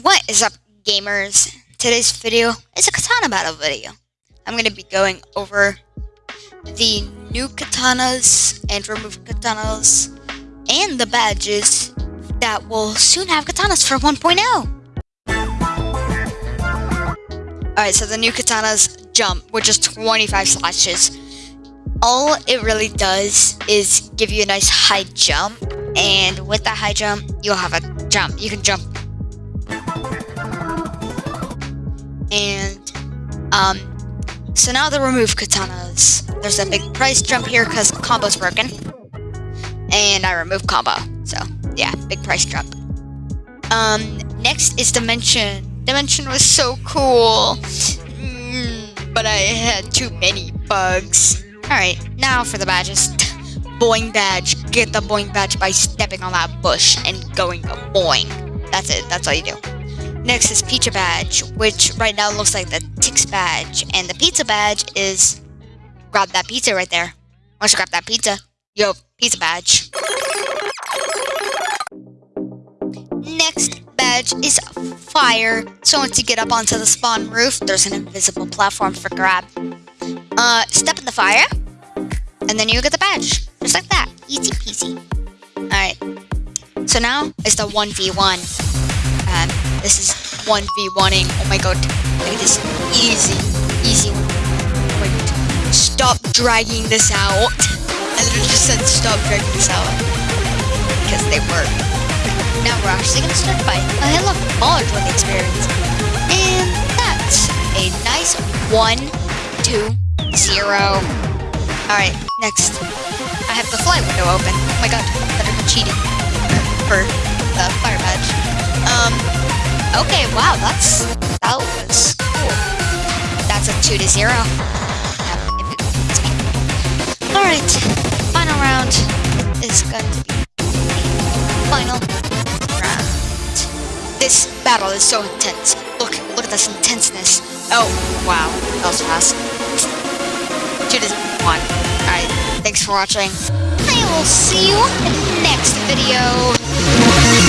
What is up, gamers? Today's video is a katana battle video. I'm going to be going over the new katanas and removed katanas and the badges that will soon have katanas for 1.0. Alright, so the new katanas jump, which is 25 slashes. All it really does is give you a nice high jump, and with that high jump, you'll have a jump. You can jump and um, so now the remove katanas. There's a big price jump here because combo's broken. And I remove combo. So yeah, big price jump. Um, next is Dimension. Dimension was so cool. Mm, but I had too many bugs. Alright, now for the badges. Boing badge. Get the boing badge by stepping on that bush and going a boing. That's it. That's all you do. Next is Pizza Badge, which right now looks like the Tix Badge. And the Pizza Badge is... Grab that pizza right there. Once you grab that pizza, yo, Pizza Badge. Next badge is Fire. So once you get up onto the spawn roof, there's an invisible platform for grab. Uh, step in the fire, and then you get the badge. Just like that. Easy peasy. Alright. So now it's the 1v1. Um, this is 1v1ing. Oh my god. Look at this. Easy. Easy. Wait. Stop dragging this out. I literally just said stop dragging this out. Because they were. Now we're actually going to start fighting. I love College with experience. And that's a nice 1, 2, 0. Alright, next. I have the fly window open. Oh my god, better be cheating. For the fire Okay, wow, that's that was cool. That's a two to zero. Alright, final round is going to be final round. This battle is so intense. Look, look at this intenseness. Oh, wow, that was fast. Two to one. Alright, thanks for watching. I will see you in the next video.